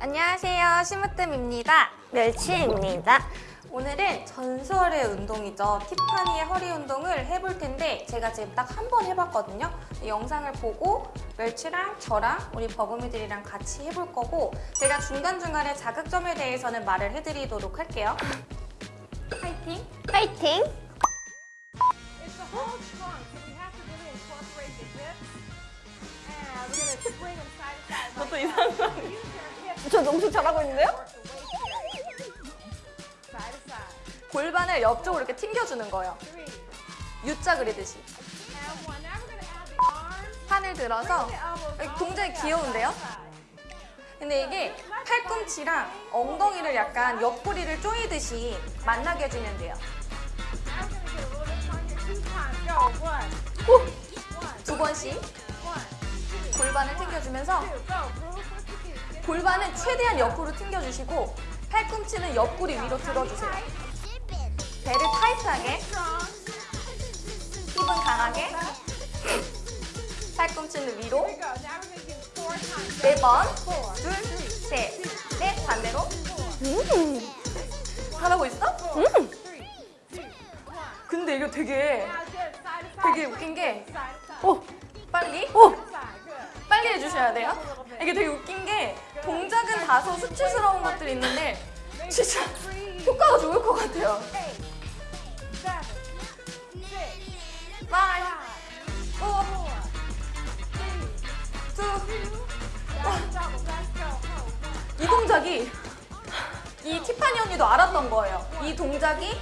안녕하세요. 심으뜸입니다. 멸치입니다. 오늘은 전설의 운동이죠. 티파니의 허리 운동을 해볼 텐데 제가 지금 딱 한 번 해봤거든요. 이 영상을 보고 멸치랑 저랑 우리 버금이들이랑 같이 해볼 거고 제가 중간중간에 자극점에 대해서는 말을 해드리도록 할게요. 파이팅! 파이팅! 너도 like 이상한 저 너무 잘하고 있는데요? 골반을 옆쪽으로 이렇게 튕겨주는 거예요. U자 그리듯이. 판을 들어서 up, 귀여운데요? 근데 이게 팔꿈치랑 엉덩이를 약간 옆구리를 조이듯이 만나게 해주면 돼요. 오! 두 번씩. 골반을 튕겨주면서 골반은 최대한 옆으로 튕겨주시고 팔꿈치는 옆구리 위로 들어주세요. 배를 타이트하게. 힙은 강하게, 팔꿈치는 위로 Here we go. Now we're gonna do four times. 네 번, Four. 둘, 셋, 넷 반대로 음! 잘하고 있어? One. 근데 이거 되게. 되게 웃긴 게. 오! 빨리. Good. 빨리 해주셔야 돼요. 이게 되게 웃긴 게 동작은 다소 수치스러운 것들이 있는데 진짜. 효과가 좋을 것 같아요. Eight. Seven. Six. Fi, Five. 오, Four. Three. Two. That's double. Let's go. Hold. 이 동작이 이 티파니 언니도 알았던 거예요. 이 동작이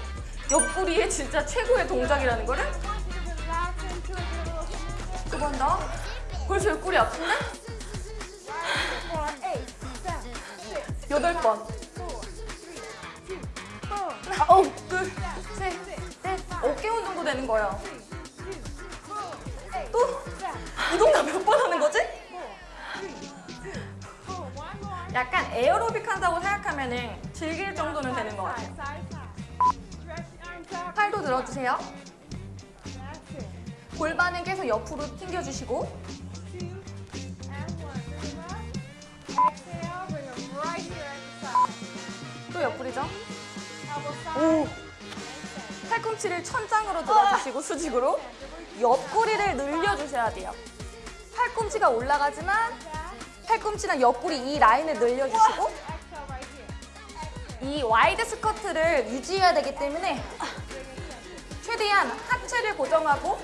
옆구리의 진짜 최고의 동작이라는 거를. 두 번 더. 벌써 옆구리 아픈데? 여덟 번. 아, 어, 둘, 셋, 넷. 어깨 운동도 되는 거예요. 또. 이 동작 몇 번 하는 거지? 약간 에어로빅 한다고 생각하면 은 즐길 정도는 되는 것 같아요. 팔도 들어주세요. 골반은 계속 옆으로 ting겨주시고 side. 오! 팔꿈치를 천장으로 들어주시고 수직으로 옆구리를 늘려주셔야 돼요. 팔꿈치가 올라가지만 팔꿈치랑 옆구리 이 라인을 늘려주시고. 이 wide squat를 유지해야 되기 때문에 최대한 하체를 고정하고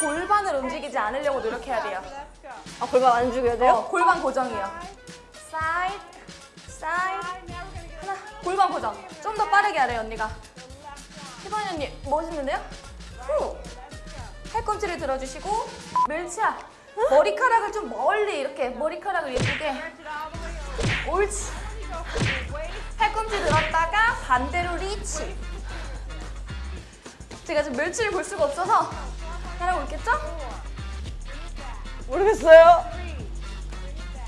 골반을 움직이지 않으려고 노력해야 돼요. 아, 골반 안 죽여야 돼요? 어, 골반 고정이요. 사이드, 사이드, 골반 고정. 좀 더 빠르게 하래요, 언니가. 희반이 언니, 멋있는데요? 후. 팔꿈치를 들어주시고 멸치야, 머리카락을 좀 멀리 이렇게 머리카락을 예쁘게. 옳지. 팔꿈치 들었다가 반대로 리치. 제가 지금 멸치를 볼 수가 없어서 잘하고 있겠죠? 모르겠어요.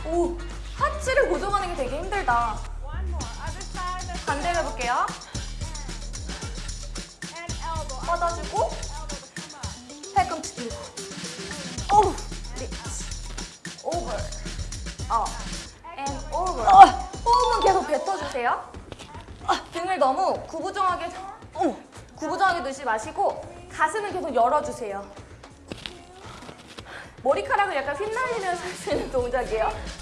오, 하체를 고정하는 게 되게 힘들다. 반대로 해볼게요. 뻗어주고. 팔꿈치 들고 어우! Reach over up and over 아! 호흡은 계속 뱉어주세요 등을 너무 구부정하게 어머! 구부정하게 두지 마시고 가슴을 계속 열어주세요 머리카락을 약간 휘날리면서 있는 동작이에요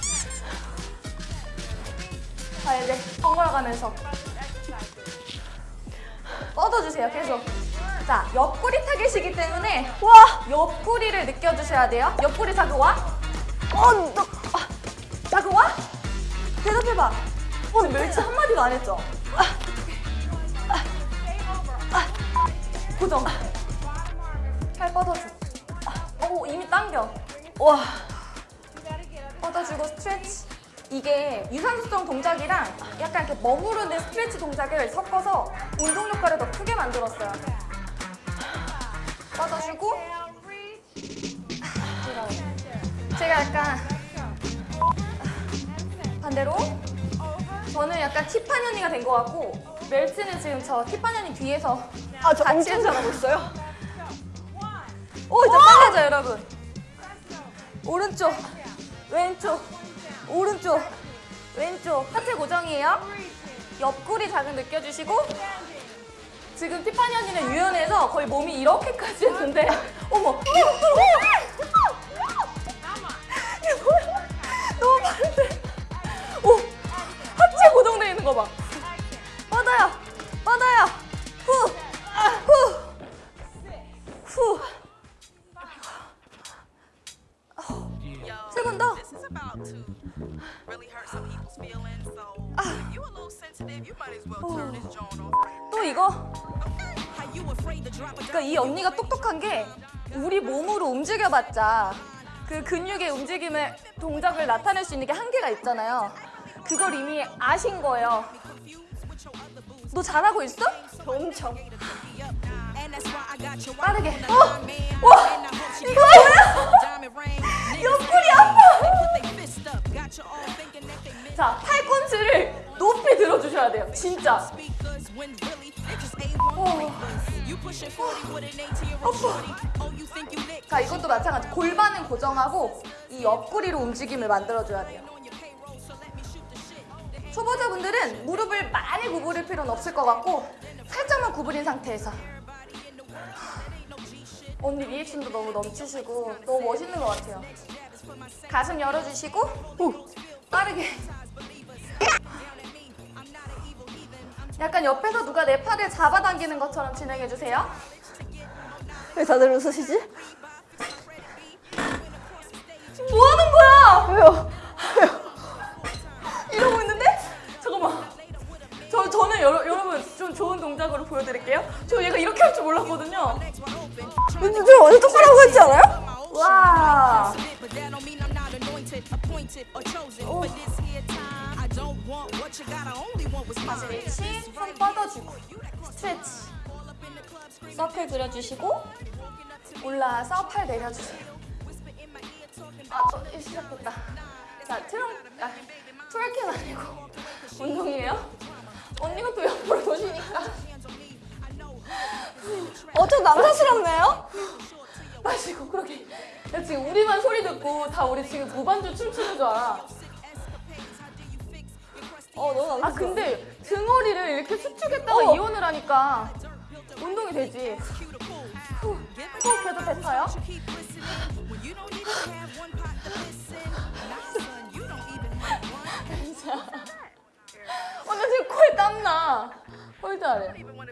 자 이제 번갈아 가면서 뻗어주세요 계속 자 옆구리 타겟이기 때문에 와! 옆구리를 느껴주셔야 돼요. 옆구리 자극 와? 어, 너, 아, 자극 와? 대답해봐. 어, 멸치 한마디도 안 했죠? 고정. 팔 뻗어줘. 오, 이미 당겨. 와! 뻗어주고 스트레치. 이게 유산소성 동작이랑 약간 이렇게 머무르는 스트레치 동작을 섞어서 운동 효과를 더 크게 만들었어요. breathe. 제가 약간. 반대로. 저는 약간 티파니 언니가 된 것 같고 멜츠는 지금 저 티파니 언니 뒤에서 아, 저 같이 잘하고 있어요. 오 이제 빨라져 여러분. 오른쪽 왼쪽 오른쪽 왼쪽 하체 고정이에요. 옆구리 자극 느껴주시고 지금 티파니 언니는 유연해서 거의 몸이 이렇게까지 했는데 어머 이거 이게 그러니까 이 언니가 똑똑한 게 우리 몸으로 움직여봤자 그 근육의 움직임을 동작을 나타낼 수 있는 게 한계가 있잖아요. 그걸 이미 아신 거예요. 너 잘하고 있어? 엄청. 빠르게. 어! 와! 이거 뭐야? 옆구리 아파. 자, 팔꿈치를 높이 들어주셔야 돼요. 진짜. Speakers when really they just A1 freakers. You pushing 40 with an 18 year old shorty. Oh, you think you lit? 자, 이것도 마찬가지. 골반은 고정하고 이 옆구리로 움직임을 만들어줘야 돼요. 초보자분들은 무릎을 많이 구부릴 필요는 없을 것 같고 살짝만 구부린 상태에서 언니 리액션도 너무 넘치시고 너무 멋있는 것 같아요 가슴 열어주시고 오, 빠르게 약간 옆에서 누가 내 팔을 잡아당기는 것처럼 진행해주세요 왜 다들 웃으시지? 뭐 하는 거야? 왜요? 이러고 있는데? 잠깐만. 저, 저는 여러, 여러분 좀 좋은 동작으로 보여드릴게요. 저 얘가 이렇게 할 줄 몰랐거든요. 왠지 저 완전 똑바로 했지 않아요? 와. Appointed, or chosen for this here time. I don't want what you got, I only want what's 다시 mine. 위치, 손 뻗어주고 Stretch. Circle 그려주시고 올라와서 팔 내려주세요. 아, 저 시작됐다. 자, 트렁, 아, twerking 아니고 운동이에요? 언니가 또 옆으로 보시니까 어, 좀 남사스럽네요? 마시고 그렇게 야, 지금 우리만 소리 듣고 다 우리 지금 무반주 춤추는 줄 알아. 어, 너무 아. 근데 등허리를 이렇게 수축했다가 어. 이온을 하니까 운동이 되지. 후, 호흡해도 뱉어요. 어, 나 지금 코에 땀나. 홀 잘해. even want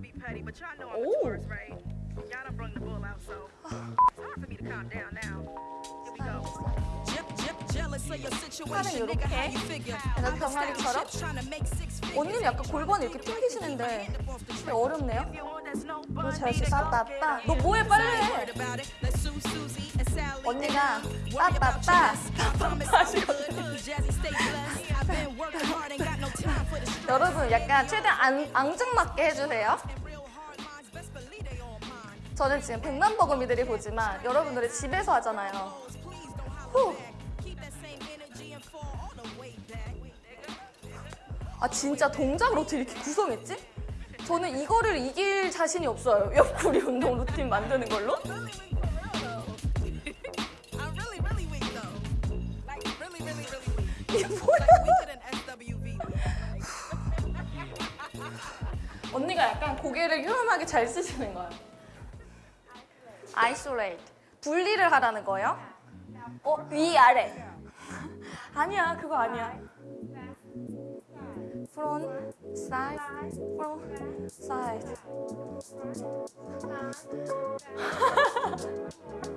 y'all done brung the bull out, so it's hard for me to calm down now. Here we go. 약간 I'm a 병아리처럼? 언니는 약간 골반이 이렇게 튕기시는데 되게 어렵네요. 너 get up. 너 뭐해 빨리 해. 언니가 stress. 여러분 약간 최대한 안, 앙증맞게 해주세요. 저는 지금 백만 버금이들이 보지만 여러분들이 집에서 하잖아요. 후. 아 진짜 동작을 어떻게 이렇게 구성했지? 저는 이거를 이길 자신이 없어요. 옆구리 운동 루틴 만드는 걸로. 이게 뭐야? 언니가 약간 고개를 유연하게 잘 쓰시는 거예요. Isolate. 분리를 하라는 거예요. 어, 위 아래. 아니야, 그거 아니야. front, side, front, side.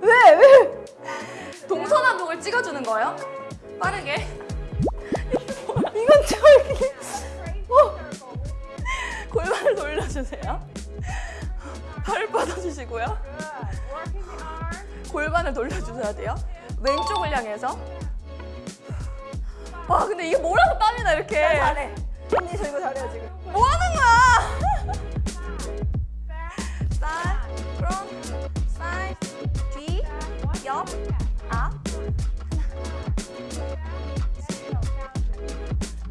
왜, 왜? 동서남북을 찍어주는 거예요. 빠르게. 이건 좀 이렇게. 어, 골반을 돌려주세요. 발을 뻗어주시고요. 골반을 돌려주셔야 돼요. 왼쪽을 향해서. 와, 근데 이게 뭐라고 땀이 나, 이렇게. 잘해. 언니 저 이거 잘해요, 지금. 뭐 하는 거야? side, front, side, 뒤, 옆, 앞.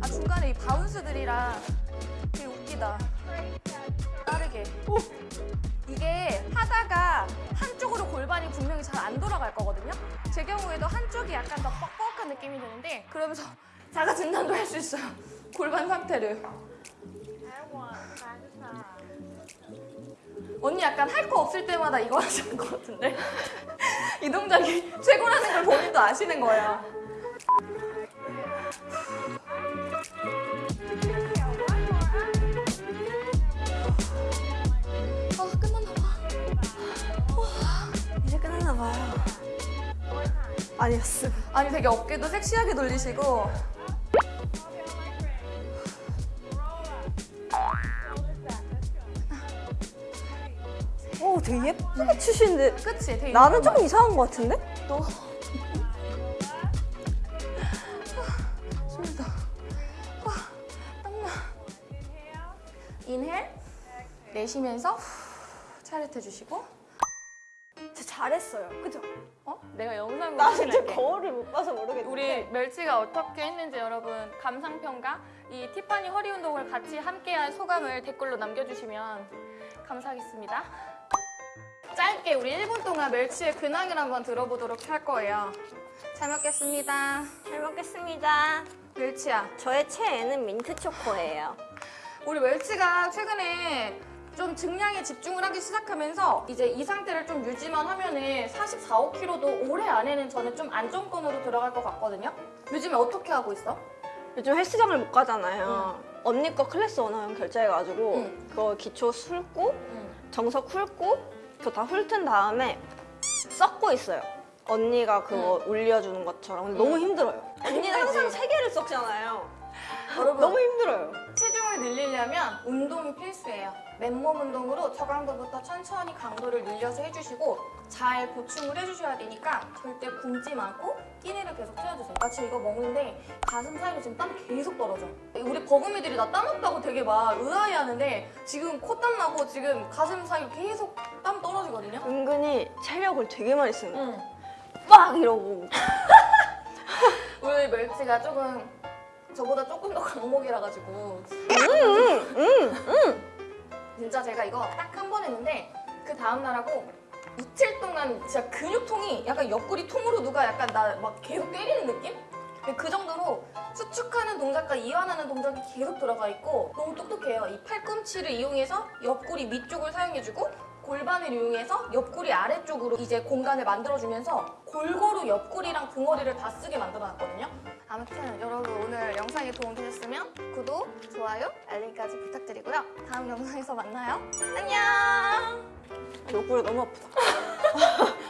아 중간에 이 바운스들이랑 되게 웃기다. 빠르게. 이게 하다가 한쪽으로 골반이 분명히 잘 안 돌아갈 거거든요. 제 경우에도 한쪽이 약간 더 뻑뻑한 느낌이 드는데 그러면서 자가 진단도 할 수 있어요. 골반 상태를. 언니 약간 할 거 없을 때마다 이거 하시는 것 같은데 이 동작이 최고라는 걸 본인도 아시는 거예요. 아니었어. 아니 되게 어깨도 섹시하게 돌리시고 오, 되게 예쁘게 추시는데 그치? 되게 나는 조금 이상한 것 같은데? 아, 땀나 인헬 내쉬면서 후, 차렷해 주시고 진짜 잘했어요. 그죠? 어? 내가 영상으로 나 진짜. 거울을 못 봐서 모르겠는데. 우리 멸치가 어떻게 했는지 여러분 감상평가 이 티파니 허리 운동을 같이 함께한 소감을 댓글로 남겨주시면 감사하겠습니다. 짧게 우리 1분 동안 멸치의 근황을 한번 들어보도록 할 거예요. 잘 먹겠습니다. 잘 먹겠습니다. 멸치야, 저의 최애는 민트 초코예요. 우리 멸치가 최근에 좀 증량에 집중을 하기 시작하면서 이제 이 상태를 좀 유지만 하면은 44, 5kg도 올해 안에는 저는 좀 안정권으로 들어갈 것 같거든요. 요즘에 어떻게 하고 있어? 요즘 헬스장을 못 가잖아요. 언니 거 클래스 원하면 결제해가지고 응. 그거 기초 훑고 응. 정석 훑고 그거 다 훑은 다음에 썩고 있어요. 언니가 그거 올려주는 것처럼 너무 힘들어요. 언니는 항상 세 개를 썩잖아요. 여러분 너무 힘들어요. 체 늘리려면 운동이 필수예요. 맨몸 운동으로 저강도부터 천천히 강도를 늘려서 해주시고 잘 보충을 해주셔야 되니까 절대 굶지 말고 끼니를 계속 채워주세요. 나 지금 이거 먹는데 가슴 사이로 지금 땀이 계속 떨어져. 우리 버금이들이 나 땀 없다고 되게 막 의아해하는데 지금 콧땀 나고 지금 가슴 사이로 계속 땀 떨어지거든요. 은근히 체력을 되게 많이 쓰는 거예요. 응. 빡 이러고 우리 멸치가 조금 저보다 조금 더 강목이라 가지고 진짜 제가 이거 딱 한 번 했는데 그 다음 날 하고 이틀 동안 진짜 근육통이 약간 옆구리 통으로 누가 약간 나 막 계속 때리는 느낌? 근데 그 정도로 수축하는 동작과 이완하는 동작이 계속 들어가 있고 너무 똑똑해요. 이 팔꿈치를 이용해서 옆구리 위쪽을 사용해주고 골반을 이용해서 옆구리 아래쪽으로 이제 공간을 만들어주면서 골고루 옆구리랑 등허리를 다 쓰게 만들어놨거든요. 아무튼 여러분 오늘 영상이 도움되셨으면 구독, 좋아요, 알림까지 부탁드리고요. 다음 영상에서 만나요. 안녕! 옆구리 너무 아프다.